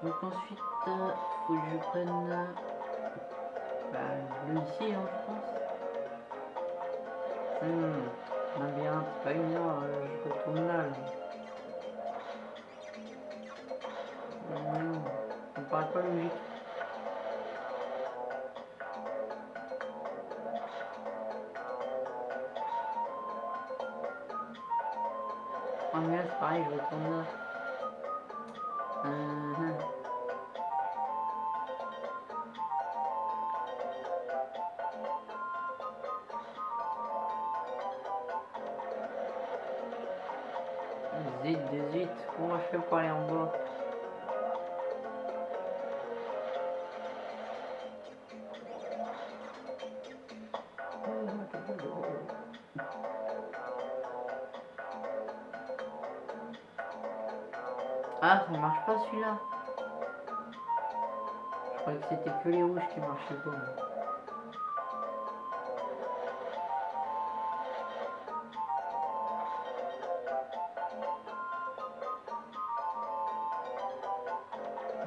Donc ensuite, euh, faut que je prenne bah, le hein, je pense. Hmm, labyrinthe, c'est pas une heure, euh, je retourne là. là. Hmm, ça me paraît pas logique. Ah mais là c'est pareil, je retourne là. Qui marchaient pas.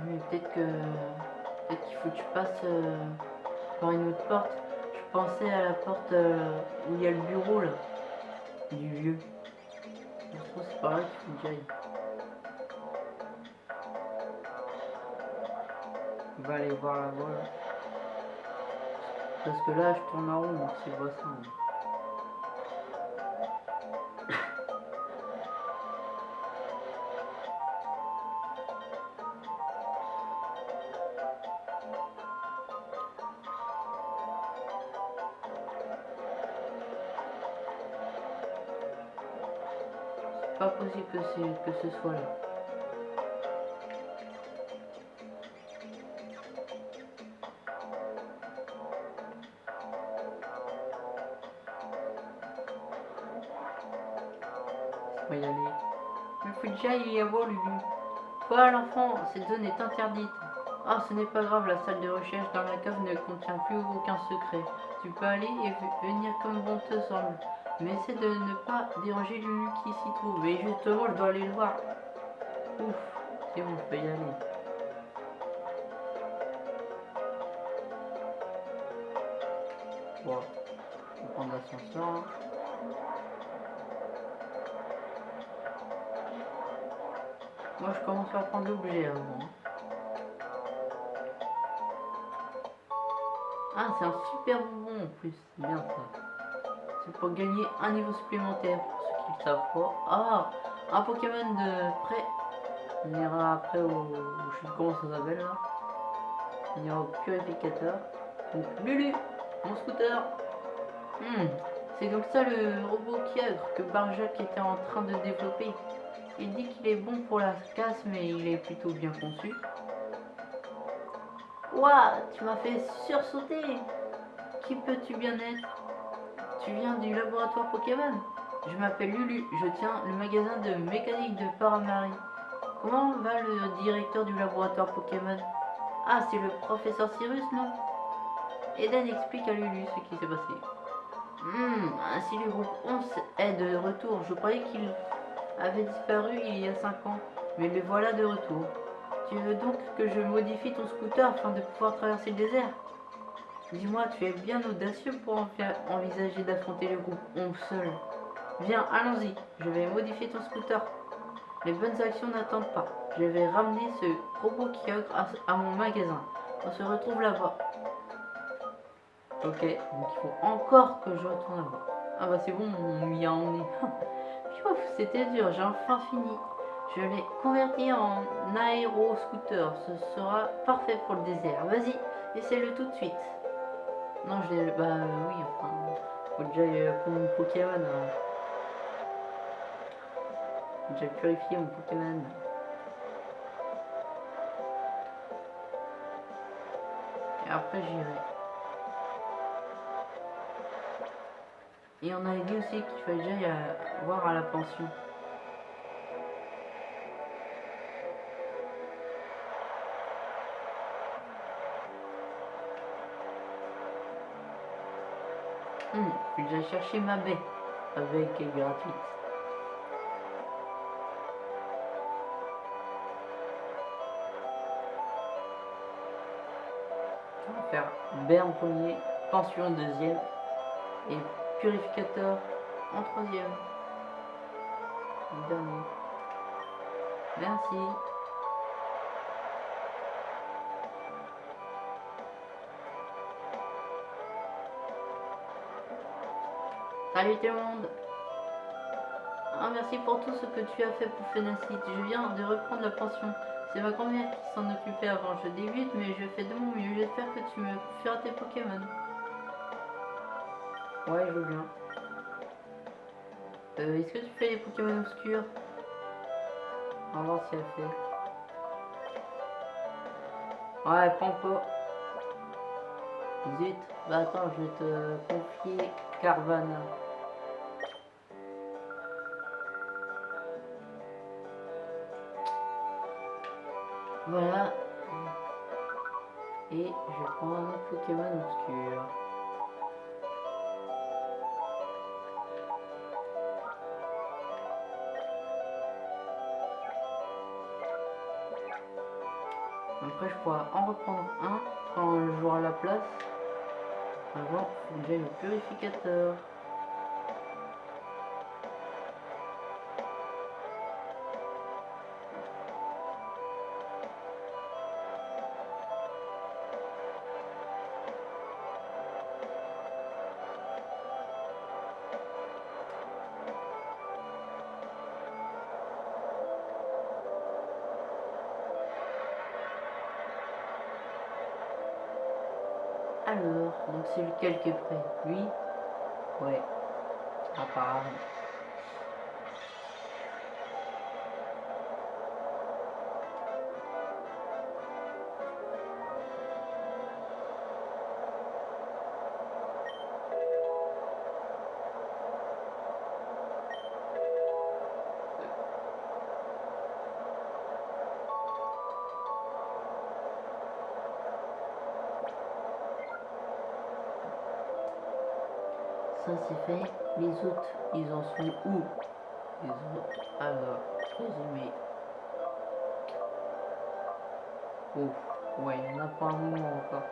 Mais peut-être que peut-être qu'il faut que tu passes euh, par une autre porte. Je pensais à la porte euh, où il y a le bureau là, du vieux. Je trouve c'est par là qu'il faut que j'aille. Va aller voir là-bas. là. Parce que là, je tourne en rond, donc c'est pas ça. hein. C'est pas possible que, que ce soit là. Toi l'enfant, cette zone est interdite. Ah, ce n'est pas grave, la salle de recherche dans la cave ne contient plus aucun secret. Tu peux aller et venir comme bon te semble. Mais essaie de ne pas déranger Lulu qui s'y trouve. Et justement, je dois aller le voir. Ouf, c'est bon, je peux y aller. Bon, je vais prendre l'ascenseur. Je commence par prendre l'objet avant. hein. Ah, c'est un super bonbon en plus. C'est bien ça. C'est pour gagner un niveau supplémentaire pour ceux qui le savent pas. Ah, un Pokémon de près. On ira après au. Je sais plus comment ça s'appelle là. On ira au purificateur. Donc, Lulu, mon scooter. Hmm, C'est donc ça le robot Kiagre que Barjac était en train de développer. Il dit qu'il est bon pour la casse, mais il est plutôt bien conçu. Ouah, tu m'as fait sursauter Qui peux-tu bien être? Tu viens du laboratoire Pokémon Je m'appelle Lulu, je tiens le magasin de mécanique de Paramari. Comment va le directeur du laboratoire Pokémon? Ah, c'est le professeur Cyrus, non? Eden explique à Lulu ce qui s'est passé. Hmm, ainsi le groupe 11 est de retour. Je croyais qu'il avait disparu il y a 5 ans, mais le voilà de retour. Tu veux donc que je modifie ton scooter afin de pouvoir traverser le désert? Dis-moi, tu es bien audacieux pour envisager d'affronter le groupe 11 seul. Viens, allons-y. Je vais modifier ton scooter. Les bonnes actions n'attendent pas. Je vais ramener ce robot kiosque à, à mon magasin. On se retrouve là-bas. Ok, donc il faut encore que je retourne là-bas. Ah bah c'est bon, on m'y a emmené. Piouf, c'était dur, j'ai enfin fini. Je l'ai converti en aéro-scooter. Ce sera parfait pour le désert. Vas-y, essaie-le tout de suite. Non, je l'ai... Bah oui, enfin... Faut déjà prendre mon Pokémon. hein. Déjà purifier mon Pokémon. Et après j'irai. Et on avait dit aussi qu'il fallait déjà y a- voir à la pension. Je vais déjà chercher ma baie avec gratuite. On va faire baie en premier, pension en deuxième et purificateur en troisième. Dernier. Merci. Salut tout le monde Ah merci pour tout ce que tu as fait pour Fenacite. Je viens de reprendre la pension. C'est ma grand-mère qui s'en occupait avant. Je débute mais je fais de mon mieux. J'espère que tu me feras tes Pokémon. Ouais, je veux bien. Euh, Est-ce que tu fais les Pokémon obscurs? On va voir si elle fait. Ouais, prends pas. Zut. Bah attends, je vais te confier Carvana. Voilà. Et je prends un autre Pokémon obscur. Après, je pourrais en reprendre un quand le joueur à la place. Avant, faut que j'aille au purificateur. Est prêt Lui? Ouais. Apparemment. Fait. Les autres, ils en sont où? Les autres. Alors, résumé. Ouf. Ouais, il y en a pas un moment encore.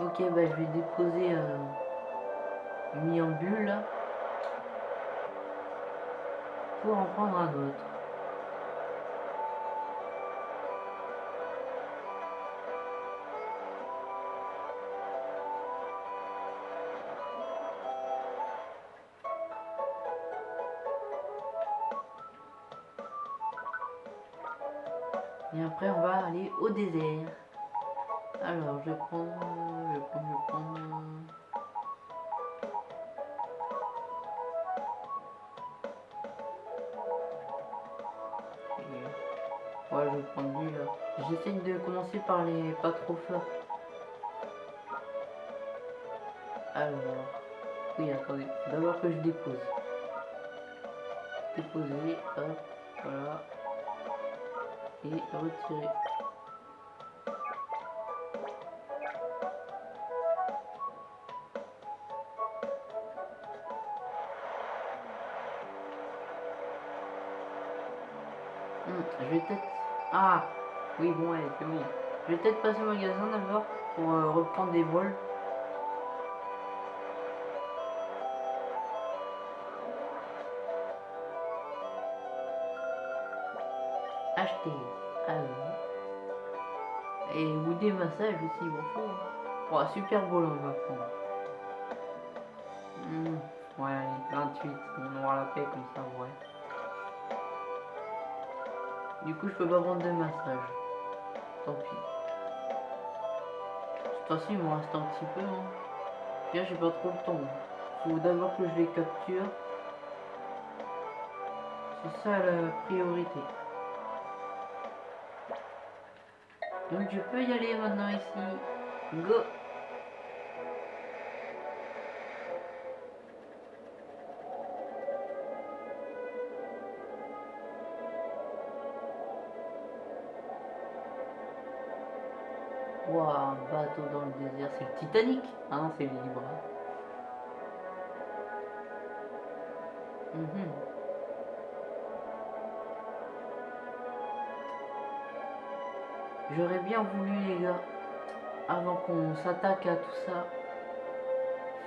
Ok, bah je vais déposer euh, mis en bulle pour en prendre un autre. Au désert. Alors, je prendre, je prendre, je. Et- Ouais, je vais prendre lui là. J'essaie de commencer par les pas trop forts. Alors, oui, attendez. D'abord que je dépose. Déposer, hop, voilà et retirer. Oui, bon, allez, bon. Je vais peut-être passer au magasin d'abord pour euh, reprendre des vols. Acheter. Ah oui. Et ou des massages aussi, m'en faut. Oh, super beau là, on va prendre. Hmm, Ouais, allez, 28. On aura la paix comme ça, ouais. Du coup, je peux pas prendre de massage. Tant pis. Toute façon, il m'en reste un petit peu. Hein. Là, j'ai pas trop le temps. Faut d'abord que je les capture. C'est ça la priorité. Donc, je peux y aller maintenant ici. Go! Un bateau dans le désert, c'est le Titanic non, c'est le Libra. Mhm. J'aurais bien voulu, les gars, avant qu'on s'attaque à tout ça,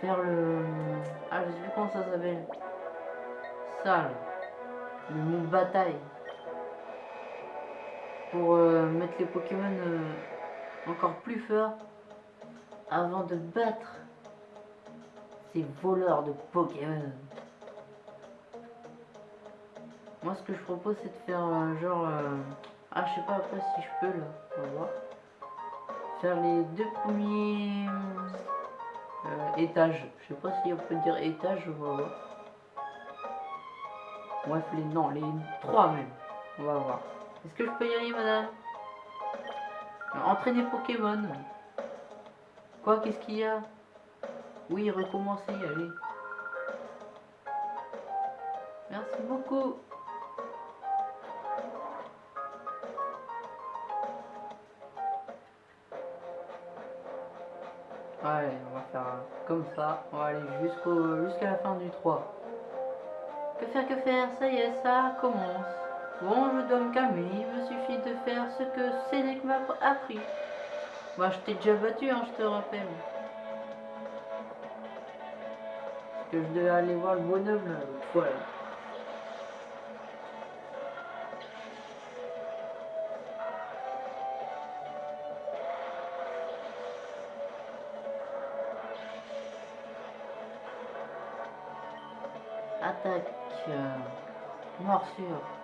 faire le... Ah, je sais plus comment ça s'appelle. Ça, mot bataille. Pour euh, mettre les Pokémon... euh, encore plus fort avant de battre ces voleurs de Pokémon. Moi, ce que je propose, c'est de faire un genre. euh, Ah, je sais pas après si je peux là. On va voir. Faire les deux premiers euh, étages. Je sais pas si on peut dire étage. On va voir. Bref, les non, les trois même. On va voir. Est-ce que je peux y aller, madame? Entraîner Pokémon. Quoi, qu'est-ce qu'il y a? Oui, recommencer, allez. Merci beaucoup. Allez, on va faire comme ça. On va aller jusqu'à la fin du 3. Que faire, que faire? Ça y est, ça commence. Bon, je me calmer, il me suffit de faire ce que Sénèque m'a appris. Moi, je t'ai déjà battu, hein, je te rappelle. Que je devais aller voir le bonhomme là, l'autre fois. là. Attaque. euh, morsure.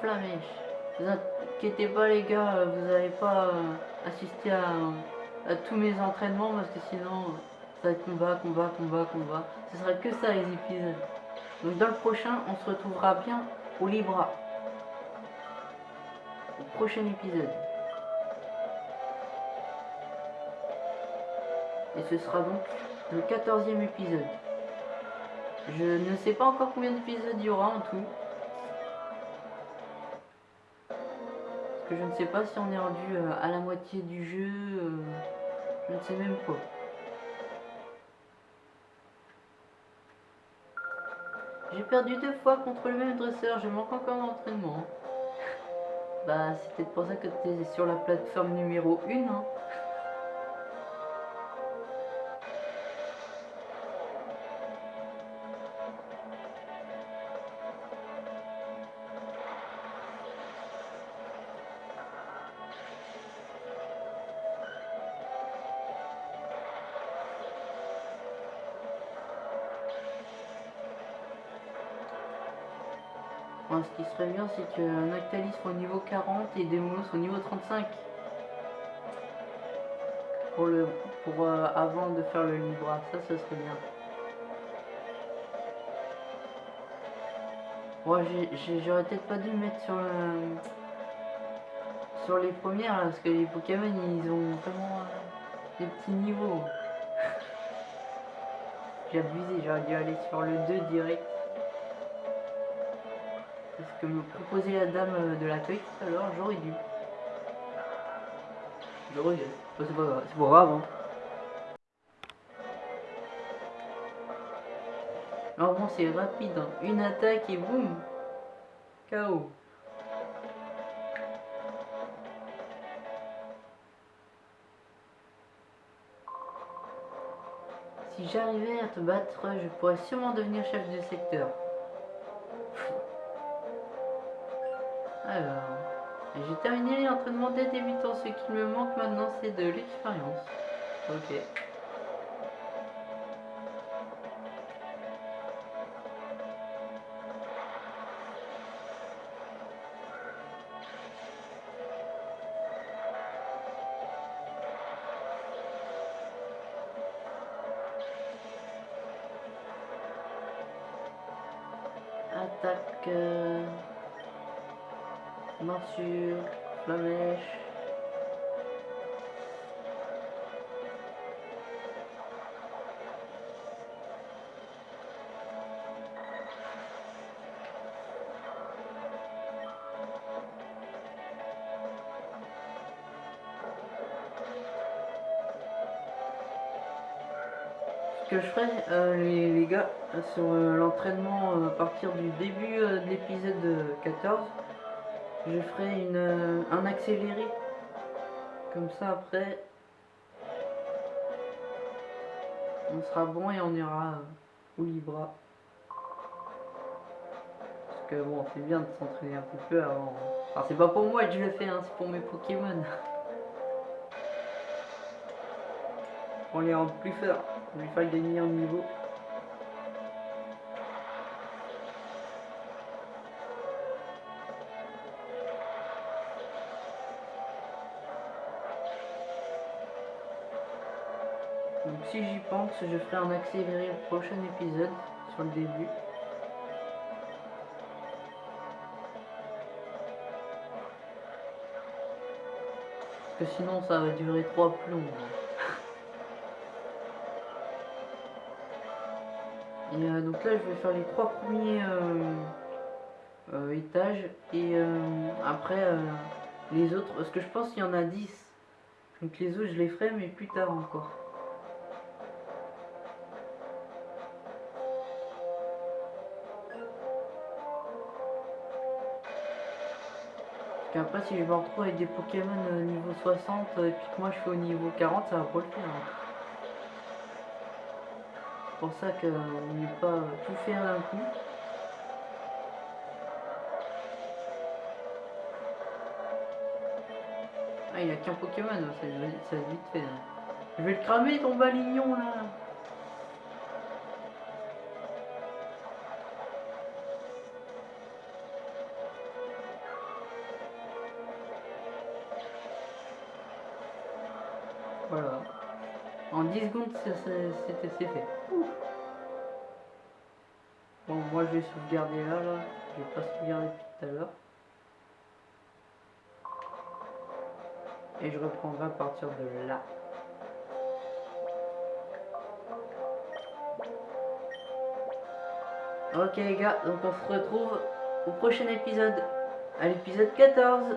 Flamèche. Vous inquiétez pas les gars, vous n'allez pas euh, assister à, tous mes entraînements parce que sinon ça va être combat, combat, combat, combat. Ce sera que ça les épisodes. Donc dans le prochain, on se retrouvera bien au Libra. Au prochain épisode. Et ce sera donc le 14e épisode. Je ne sais pas encore combien d'épisodes il y aura en tout. Je ne sais pas si on est rendu euh, à la moitié du jeu. euh, je ne sais même pas. J'ai perdu deux fois contre le même dresseur, je manque encore d'entraînement. bah, c'est peut-être pour ça que tu es sur la plateforme numéro 1. Hein. Qui serait bien, c'est que Nactalis soit au niveau 40 et Demolos au niveau 35. Pour le pour euh, avant de faire le Libra, ça, ça serait bien. J'ai- j'aurais peut-être pas dû me mettre sur le sur les premières parce que les Pokémon ils ont vraiment euh, des petits niveaux. J'ai abusé, j'aurais dû aller sur le 2 direct. C'est ce que me proposait la dame euh, de l'accueil tout à l'heure, j'aurais dû. Je regrette. C'est pas grave. Hein. Alors bon, c'est rapide. Hein. Une attaque et boum KO. Si j'arrivais à te battre, je pourrais sûrement devenir chef de secteur. Alors, j'ai terminé l'entraînement des débutants. Ce qui me manque maintenant, c'est de l'expérience. Ok. Je ferai, euh, les, gars, sur euh, l'entraînement euh, à partir du début de l'épisode 14, je ferai une, un accéléré. Comme ça après, on sera bon et on ira au Libra. Parce que bon, c'est bien de s'entraîner un peu peu avant. Enfin, c'est pas pour moi que je le fais, hein, c'est pour mes Pokémon. pour les rendre plus forts, pour lui faire gagner en niveau. Donc si j'y pense, je ferai un accéléré le prochain épisode sur le début. Parce que sinon ça va durer trois plombs. Donc là je vais faire les trois premiers euh, euh, étages et euh, après les autres, parce que je pense qu'il y en a 10. Donc les autres je les ferai mais plus tard encore. Parce qu'après si je me retrouve avec des Pokémon niveau 60 euh, et puis que moi je suis au niveau 40, ça va pas le faire. C'est pour ça qu'on n'est pas tout faire d'un coup. Ah il a qu'un Pokémon, hein, ça, va- ça va vite fait. hein. Je vais le cramer ton balignon là c'était c'est fait. Bon, moi je vais sauvegarder là, là. Je vais pas sauvegarder depuis tout à l'heure. Et je reprendrai à partir de là. Ok les gars, donc on se retrouve au prochain épisode. À l'épisode 14.